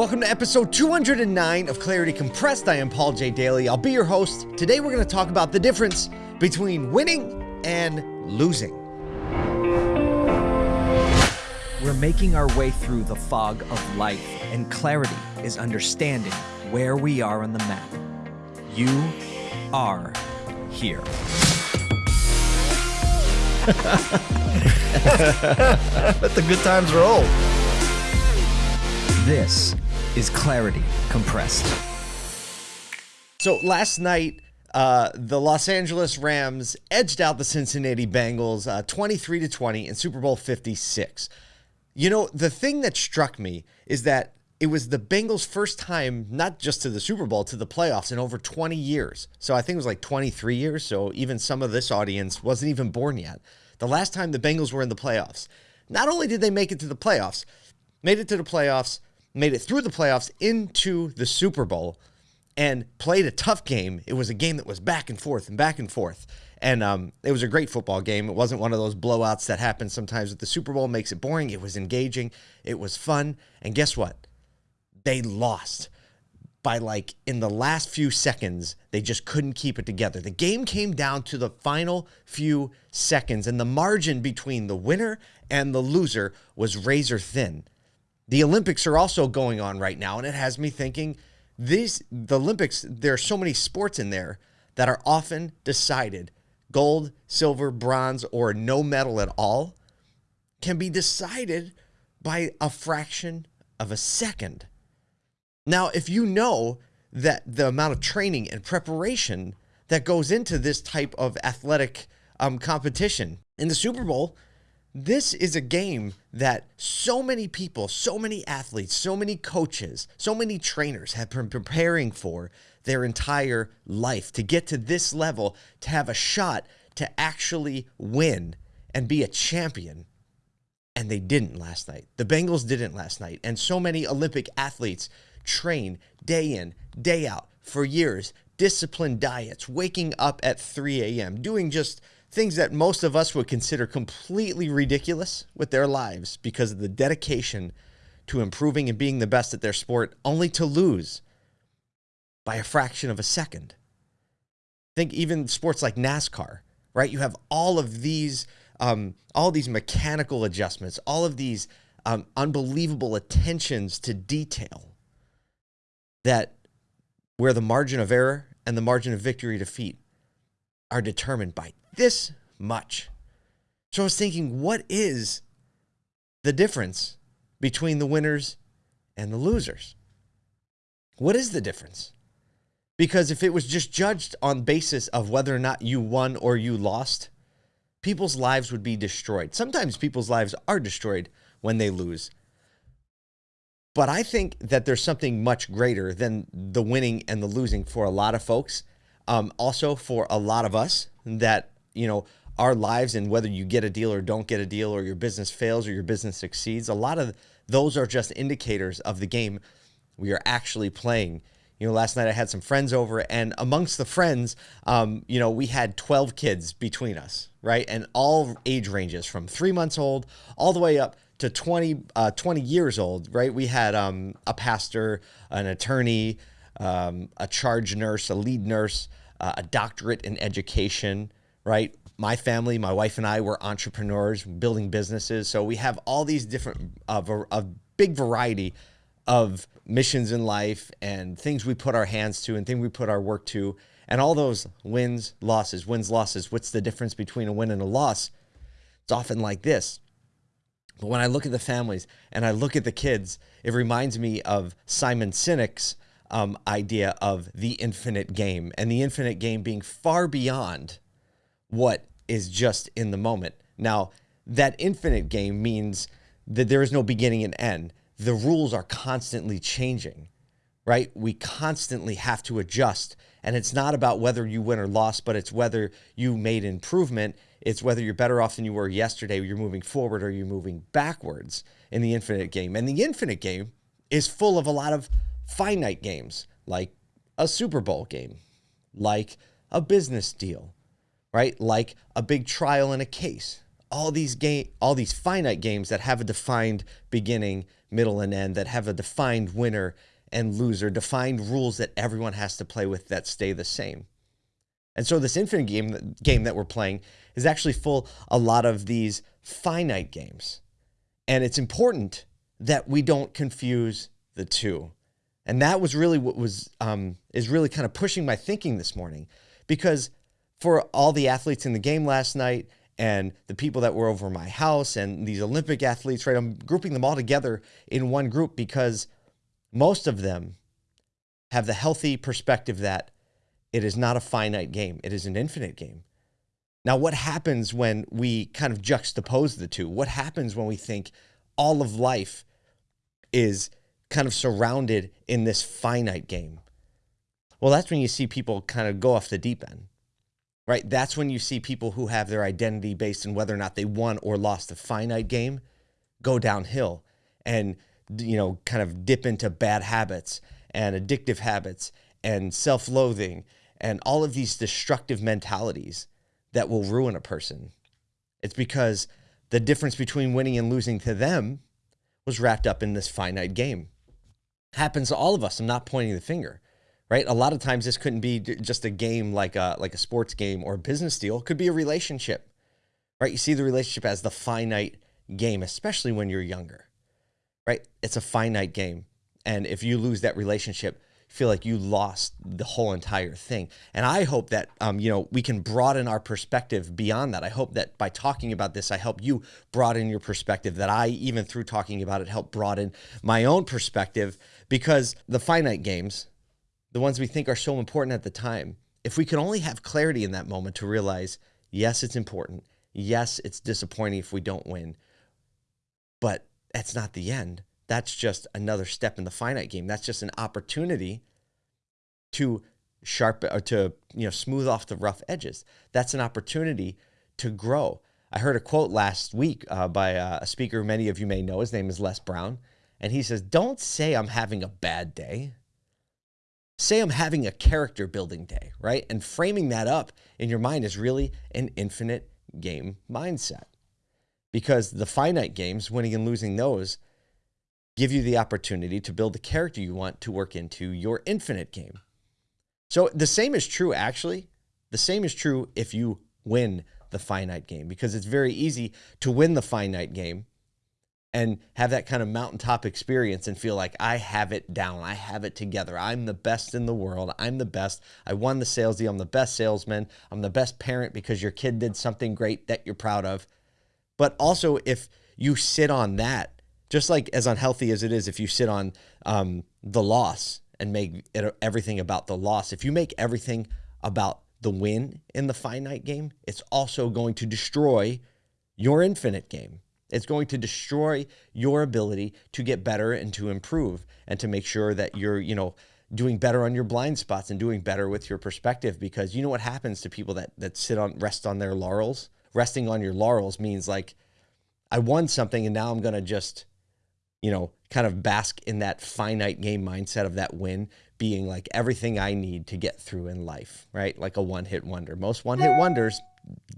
Welcome to episode 209 of Clarity Compressed. I am Paul J. Daly. I'll be your host. Today we're going to talk about the difference between winning and losing. We're making our way through the fog of life, and clarity is understanding where we are on the map. You are here. Let the good times roll. This is Clarity Compressed. So last night, uh, the Los Angeles Rams edged out the Cincinnati Bengals uh, 23 to 20 in Super Bowl 56. You know, the thing that struck me is that it was the Bengals' first time, not just to the Super Bowl, to the playoffs in over 20 years. So I think it was like 23 years. So even some of this audience wasn't even born yet. The last time the Bengals were in the playoffs. Not only did they make it to the playoffs, made it to the playoffs, made it through the playoffs into the Super Bowl, and played a tough game. It was a game that was back and forth and back and forth. And um, it was a great football game. It wasn't one of those blowouts that happen sometimes with the Super Bowl, makes it boring. It was engaging. It was fun. And guess what? They lost by like in the last few seconds, they just couldn't keep it together. The game came down to the final few seconds, and the margin between the winner and the loser was razor thin. The Olympics are also going on right now, and it has me thinking these the Olympics, there are so many sports in there that are often decided gold, silver, bronze, or no medal at all can be decided by a fraction of a second. Now, if you know that the amount of training and preparation that goes into this type of athletic um, competition in the Super Bowl, this is a game that so many people, so many athletes, so many coaches, so many trainers have been preparing for their entire life to get to this level, to have a shot to actually win and be a champion. And they didn't last night. The Bengals didn't last night. And so many Olympic athletes train day in, day out for years, disciplined diets, waking up at 3 a.m., doing just things that most of us would consider completely ridiculous with their lives because of the dedication to improving and being the best at their sport, only to lose by a fraction of a second. Think even sports like NASCAR, right? You have all of these, um, all these mechanical adjustments, all of these um, unbelievable attentions to detail that where the margin of error and the margin of victory defeat are determined by this much. So I was thinking, what is the difference between the winners and the losers? What is the difference? Because if it was just judged on basis of whether or not you won or you lost, people's lives would be destroyed. Sometimes people's lives are destroyed when they lose. But I think that there's something much greater than the winning and the losing for a lot of folks. Um, also, for a lot of us, that, you know, our lives and whether you get a deal or don't get a deal or your business fails or your business succeeds, a lot of those are just indicators of the game we are actually playing. You know, last night I had some friends over, and amongst the friends, um, you know, we had 12 kids between us, right? And all age ranges from three months old all the way up to 20, uh, 20 years old, right? We had um, a pastor, an attorney, um, a charge nurse, a lead nurse, uh, a doctorate in education, right? My family, my wife and I were entrepreneurs building businesses. So we have all these different, uh, a big variety of missions in life and things we put our hands to and things we put our work to. And all those wins, losses, wins, losses. What's the difference between a win and a loss? It's often like this. But when I look at the families and I look at the kids, it reminds me of Simon Sinek's um, idea of the infinite game and the infinite game being far beyond what is just in the moment. Now, that infinite game means that there is no beginning and end. The rules are constantly changing, right? We constantly have to adjust. And it's not about whether you win or lost, but it's whether you made improvement. It's whether you're better off than you were yesterday, you're moving forward or you're moving backwards in the infinite game. And the infinite game is full of a lot of finite games like a Super Bowl game, like a business deal, right? Like a big trial in a case, all these game all these finite games that have a defined beginning, middle and end that have a defined winner and loser, defined rules that everyone has to play with that stay the same. And so this infinite game game that we're playing is actually full a lot of these finite games. And it's important that we don't confuse the two. And that was really what was um, is really kind of pushing my thinking this morning, because for all the athletes in the game last night and the people that were over my house and these Olympic athletes, right? I'm grouping them all together in one group because most of them have the healthy perspective that it is not a finite game, it is an infinite game. Now, what happens when we kind of juxtapose the two? What happens when we think all of life is kind of surrounded in this finite game? Well, that's when you see people kind of go off the deep end, right? That's when you see people who have their identity based in whether or not they won or lost a finite game go downhill and, you know, kind of dip into bad habits and addictive habits and self loathing and all of these destructive mentalities that will ruin a person. It's because the difference between winning and losing to them was wrapped up in this finite game. Happens to all of us. I'm not pointing the finger, right? A lot of times this couldn't be just a game like a like a sports game or a business deal. It could be a relationship, right? You see the relationship as the finite game, especially when you're younger, right? It's a finite game, and if you lose that relationship, feel like you lost the whole entire thing. And I hope that um, you know we can broaden our perspective beyond that. I hope that by talking about this, I help you broaden your perspective. That I even through talking about it help broaden my own perspective because the finite games, the ones we think are so important at the time, if we can only have clarity in that moment to realize, yes, it's important. Yes, it's disappointing if we don't win, but that's not the end that's just another step in the finite game. That's just an opportunity to sharpen or to you know smooth off the rough edges. That's an opportunity to grow. I heard a quote last week uh, by uh, a speaker many of you may know. His name is Les Brown, and he says, "Don't say I'm having a bad day. Say I'm having a character building day, right?" And framing that up in your mind is really an infinite game mindset, because the finite games, winning and losing those give you the opportunity to build the character you want to work into your infinite game. So the same is true, actually. The same is true if you win the finite game because it's very easy to win the finite game and have that kind of mountaintop experience and feel like I have it down. I have it together. I'm the best in the world. I'm the best. I won the sales deal. I'm the best salesman. I'm the best parent because your kid did something great that you're proud of. But also, if you sit on that just like as unhealthy as it is if you sit on um, the loss and make it, everything about the loss if you make everything about the win in the finite game it's also going to destroy your infinite game it's going to destroy your ability to get better and to improve and to make sure that you're you know doing better on your blind spots and doing better with your perspective because you know what happens to people that that sit on rest on their laurels resting on your laurels means like i won something and now i'm going to just you know, kind of bask in that finite game mindset of that win being like everything I need to get through in life, right? Like a one hit wonder. Most one hit wonders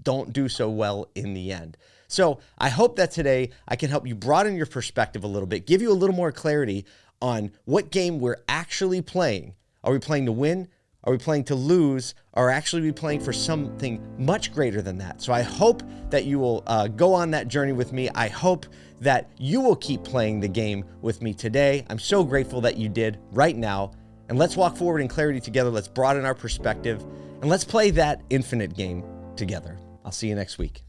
don't do so well in the end. So I hope that today I can help you broaden your perspective a little bit, give you a little more clarity on what game we're actually playing. Are we playing to win? Are we playing to lose? Or actually we playing for something much greater than that? So I hope that you will uh, go on that journey with me. I hope that you will keep playing the game with me today. I'm so grateful that you did right now. And let's walk forward in clarity together. Let's broaden our perspective and let's play that infinite game together. I'll see you next week.